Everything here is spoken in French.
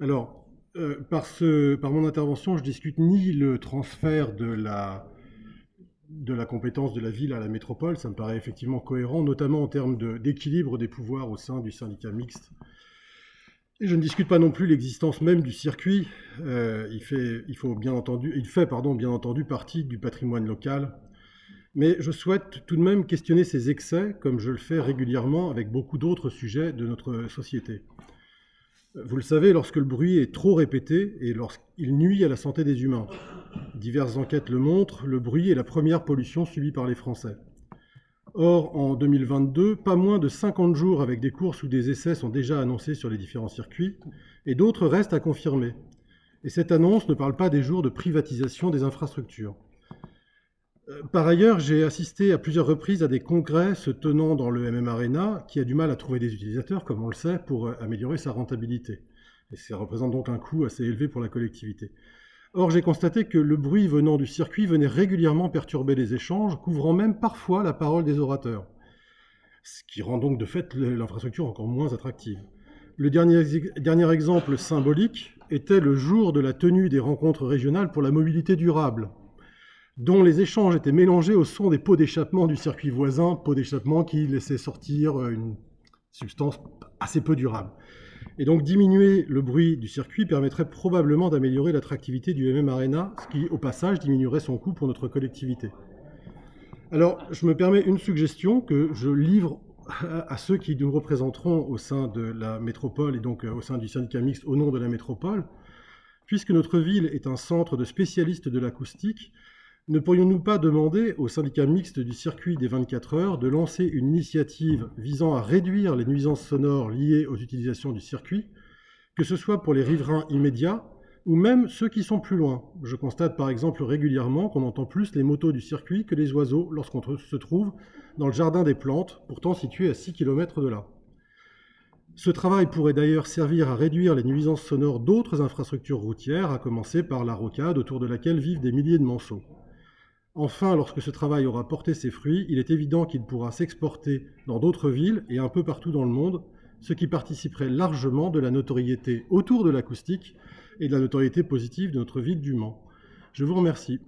Alors, euh, par, ce, par mon intervention, je discute ni le transfert de la, de la compétence de la ville à la métropole, ça me paraît effectivement cohérent, notamment en termes d'équilibre des pouvoirs au sein du syndicat mixte. Et je ne discute pas non plus l'existence même du circuit. Euh, il, fait, il, faut bien entendu, il fait pardon, bien entendu partie du patrimoine local. Mais je souhaite tout de même questionner ses excès, comme je le fais régulièrement avec beaucoup d'autres sujets de notre société. Vous le savez, lorsque le bruit est trop répété et lorsqu'il nuit à la santé des humains. Diverses enquêtes le montrent, le bruit est la première pollution subie par les Français. Or, en 2022, pas moins de 50 jours avec des courses ou des essais sont déjà annoncés sur les différents circuits, et d'autres restent à confirmer. Et cette annonce ne parle pas des jours de privatisation des infrastructures. Euh, par ailleurs, j'ai assisté à plusieurs reprises à des congrès se tenant dans le MM Arena qui a du mal à trouver des utilisateurs, comme on le sait, pour euh, améliorer sa rentabilité. Et ça représente donc un coût assez élevé pour la collectivité. Or, j'ai constaté que le bruit venant du circuit venait régulièrement perturber les échanges, couvrant même parfois la parole des orateurs. Ce qui rend donc de fait l'infrastructure encore moins attractive. Le dernier, dernier exemple symbolique était le jour de la tenue des rencontres régionales pour la mobilité durable, dont les échanges étaient mélangés au son des pots d'échappement du circuit voisin, pots d'échappement qui laissaient sortir euh, une substance assez peu durable. Et donc diminuer le bruit du circuit permettrait probablement d'améliorer l'attractivité du MM Arena, ce qui au passage diminuerait son coût pour notre collectivité. Alors je me permets une suggestion que je livre à ceux qui nous représenteront au sein de la métropole et donc euh, au sein du syndicat mixte au nom de la métropole. Puisque notre ville est un centre de spécialistes de l'acoustique, ne pourrions-nous pas demander au syndicat mixte du circuit des 24 heures de lancer une initiative visant à réduire les nuisances sonores liées aux utilisations du circuit, que ce soit pour les riverains immédiats ou même ceux qui sont plus loin? Je constate par exemple régulièrement qu'on entend plus les motos du circuit que les oiseaux lorsqu'on se trouve dans le jardin des plantes, pourtant situé à 6 km de là. Ce travail pourrait d'ailleurs servir à réduire les nuisances sonores d'autres infrastructures routières, à commencer par la rocade autour de laquelle vivent des milliers de manceaux. Enfin, lorsque ce travail aura porté ses fruits, il est évident qu'il pourra s'exporter dans d'autres villes et un peu partout dans le monde, ce qui participerait largement de la notoriété autour de l'acoustique et de la notoriété positive de notre ville du Mans. Je vous remercie.